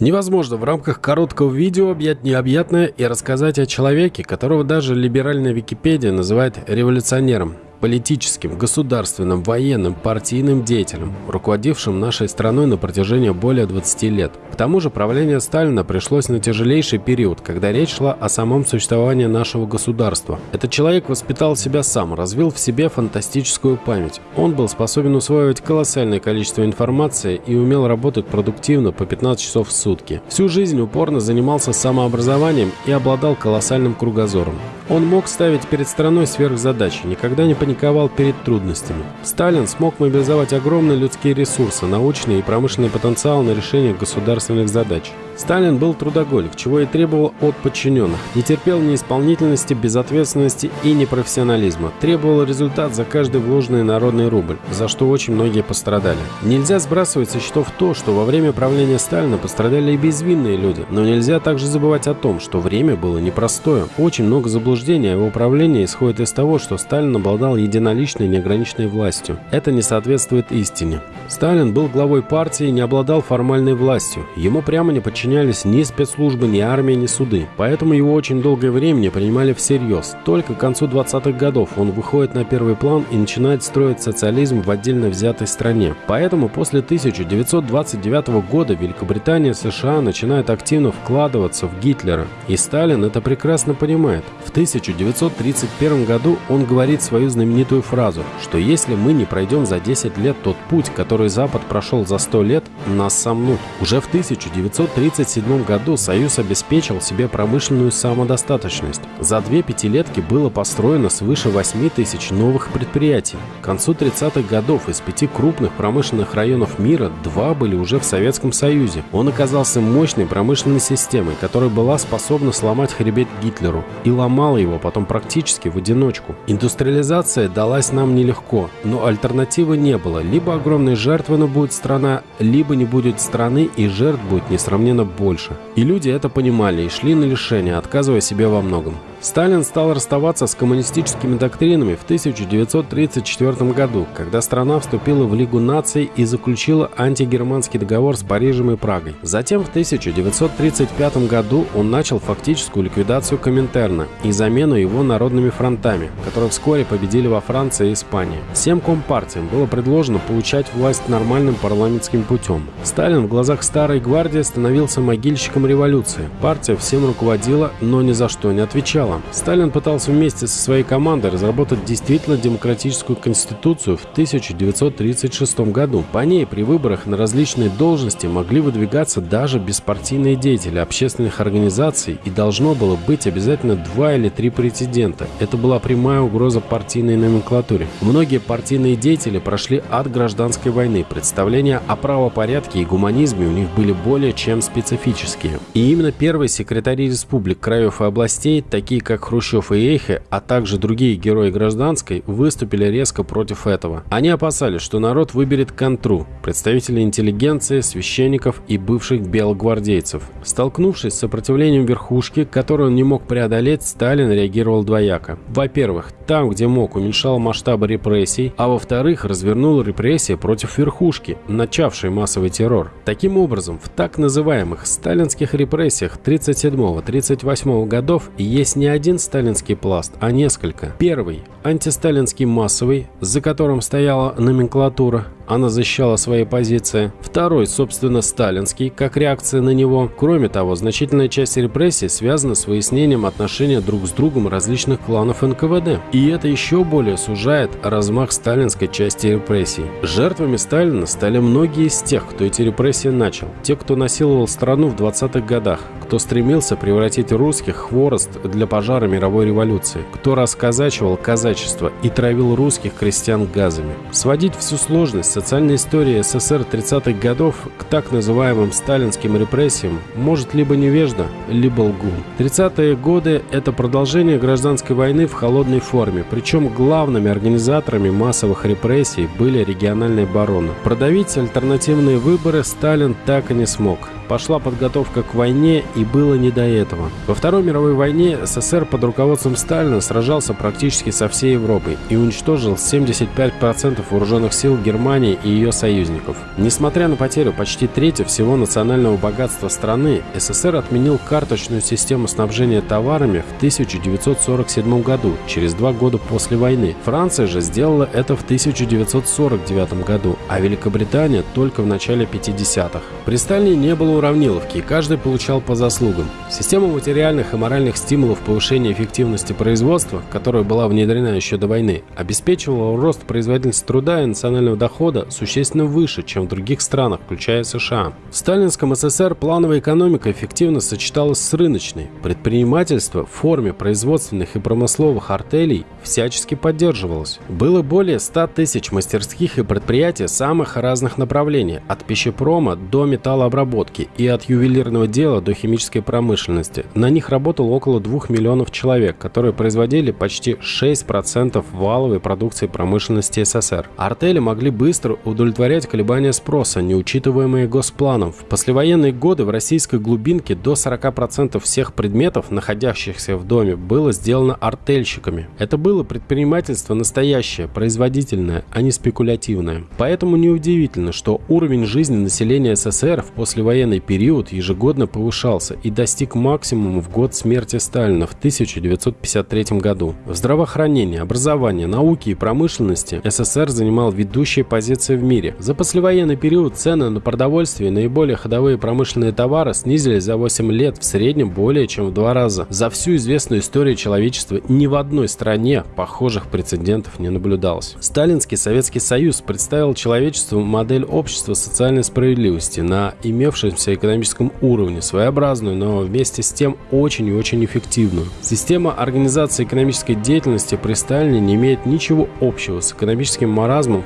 Невозможно в рамках короткого видео объять необъятное и рассказать о человеке, которого даже либеральная Википедия называет революционером политическим, государственным, военным, партийным деятелем, руководившим нашей страной на протяжении более 20 лет. К тому же правление Сталина пришлось на тяжелейший период, когда речь шла о самом существовании нашего государства. Этот человек воспитал себя сам, развил в себе фантастическую память. Он был способен усваивать колоссальное количество информации и умел работать продуктивно по 15 часов в сутки. Всю жизнь упорно занимался самообразованием и обладал колоссальным кругозором. Он мог ставить перед страной сверхзадачи, никогда не паниковал перед трудностями. Сталин смог мобилизовать огромные людские ресурсы, научный и промышленный потенциал на решение государственных задач. Сталин был трудоголик, чего и требовал от подчиненных. Не терпел неисполнительности, безответственности и непрофессионализма. Требовал результат за каждый вложенный народный рубль, за что очень многие пострадали. Нельзя сбрасывать со счетов то, что во время правления Сталина пострадали и безвинные люди, но нельзя также забывать о том, что время было непростое. Очень много заблуждений о его управлении исходит из того, что Сталин обладал единоличной неограниченной властью. Это не соответствует истине. Сталин был главой партии и не обладал формальной властью. Ему прямо не подчинялись ни спецслужбы, ни армия, ни суды. Поэтому его очень долгое время не принимали всерьез. Только к концу 20-х годов он выходит на первый план и начинает строить социализм в отдельно взятой стране. Поэтому после 1929 года Великобритания и США начинают активно вкладываться в Гитлера. И Сталин это прекрасно понимает. В 1931 году он говорит свою знаменитую фразу, что если мы не пройдем за 10 лет тот путь, который Запад прошел за 100 лет, нас сомнут. Уже в 1930 1937 году Союз обеспечил себе промышленную самодостаточность. За две пятилетки было построено свыше 8 тысяч новых предприятий. К концу 30-х годов из пяти крупных промышленных районов мира два были уже в Советском Союзе. Он оказался мощной промышленной системой, которая была способна сломать хребет Гитлеру и ломала его потом практически в одиночку. Индустриализация далась нам нелегко, но альтернативы не было. Либо огромной жертвой будет страна, либо не будет страны и жертв будет несравненно больше. И люди это понимали и шли на лишение, отказывая себе во многом. Сталин стал расставаться с коммунистическими доктринами в 1934 году, когда страна вступила в Лигу наций и заключила антигерманский договор с Парижем и Прагой. Затем в 1935 году он начал фактическую ликвидацию Коминтерна и замену его народными фронтами, которые вскоре победили во Франции и Испании. Всем компартиям было предложено получать власть нормальным парламентским путем. Сталин в глазах Старой Гвардии становился могильщиком революции. Партия всем руководила, но ни за что не отвечала начала. Сталин пытался вместе со своей командой разработать действительно демократическую конституцию в 1936 году. По ней при выборах на различные должности могли выдвигаться даже беспартийные деятели общественных организаций и должно было быть обязательно два или три президента. Это была прямая угроза партийной номенклатуре. Многие партийные деятели прошли от гражданской войны. Представления о правопорядке и гуманизме у них были более чем специфические. И именно первые секретари республик, краев и областей, такие такие как Хрущев и Эйхе, а также другие герои гражданской, выступили резко против этого. Они опасались, что народ выберет контру, представителей интеллигенции, священников и бывших белогвардейцев. Столкнувшись с сопротивлением верхушки, которую он не мог преодолеть, Сталин реагировал двояко. Во-первых, там, где мог, уменьшал масштабы репрессий, а во-вторых, развернул репрессии против верхушки, начавшей массовый террор. Таким образом, в так называемых сталинских репрессиях 37-38 годов есть не один сталинский пласт, а несколько. Первый – антисталинский массовый, за которым стояла номенклатура, она защищала свои позиции. Второй, собственно, сталинский, как реакция на него. Кроме того, значительная часть репрессий связана с выяснением отношения друг с другом различных кланов НКВД. И это еще более сужает размах сталинской части репрессий. Жертвами Сталина стали многие из тех, кто эти репрессии начал. Те, кто насиловал страну в 20-х годах, кто стремился превратить русских в хворост для пожара мировой революции, кто расказачивал казачество и травил русских крестьян газами. Сводить всю сложность социальной истории СССР 30-х годов к так называемым сталинским репрессиям может либо невежда, либо лгун. 30-е годы – это продолжение гражданской войны в холодной форме, причем главными организаторами массовых репрессий были региональные бароны. Продавить альтернативные выборы Сталин так и не смог. пошла подготовка к войне и было не до этого. Во Второй мировой войне СССР под руководством Сталина сражался практически со всей Европой и уничтожил 75% вооруженных сил Германии и ее союзников. Несмотря на потерю почти трети всего национального богатства страны, СССР отменил карточную систему снабжения товарами в 1947 году, через два года после войны. Франция же сделала это в 1949 году, а Великобритания только в начале 50-х. При Сталине не было уравниловки, и каждый получал по заслугам. Система материальных и моральных стимулов повышения эффективности производства, которая была внедрена еще до войны, обеспечивала рост производительности труда и национального дохода существенно выше, чем в других странах, включая США. В сталинском СССР плановая экономика эффективно сочеталась с рыночной. Предпринимательство в форме производственных и промысловых артелей всячески поддерживалось. Было более 100 тысяч мастерских и предприятий самых разных направлений, от пищепрома до металлообработки и от ювелирного дела до химической промышленности. На них работало около 2 миллионов человек, которые производили почти 6% валовой продукции промышленности СССР. Артели могли быстро удовлетворять колебания спроса, не учитываемые госпланом. В послевоенные годы в российской глубинке до 40% всех предметов, находящихся в доме, было сделано артельщиками. Это было предпринимательство настоящее, производительное, а не спекулятивное. Поэтому неудивительно, что уровень жизни населения СССР в послевоенный период ежегодно повышался и достиг максимума в год смерти Сталина в 1953 году. В здравоохранении, образовании, науке и промышленности СССР занимал ведущие позиции в мире. За послевоенный период цены на продовольствие и наиболее ходовые промышленные товары снизились за 8 лет в среднем более чем в два раза. За всю известную историю человечества ни в одной стране похожих прецедентов не наблюдалось. Сталинский Советский Союз представил человечеству модель общества социальной справедливости на имевшемся экономическом уровне, своеобразную, но вместе с тем очень и очень эффективную. Система организации экономической деятельности при Сталине не имеет ничего общего с экономическим маразмом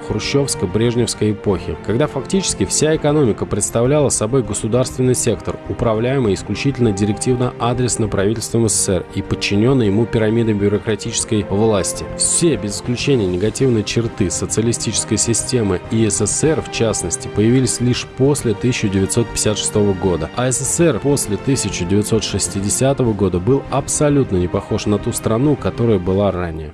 хрущевско-брежневской эпохи, когда фактически вся экономика представляла собой государственный сектор, управляемый исключительно директивно-адресно правительством СССР и подчиненный ему пирамидой бюрократической власти. Все, без исключения негативные черты социалистической системы и СССР, в частности, появились лишь после 1956 года, а СССР после 1960 года был абсолютно не похож на ту страну, которая была ранее.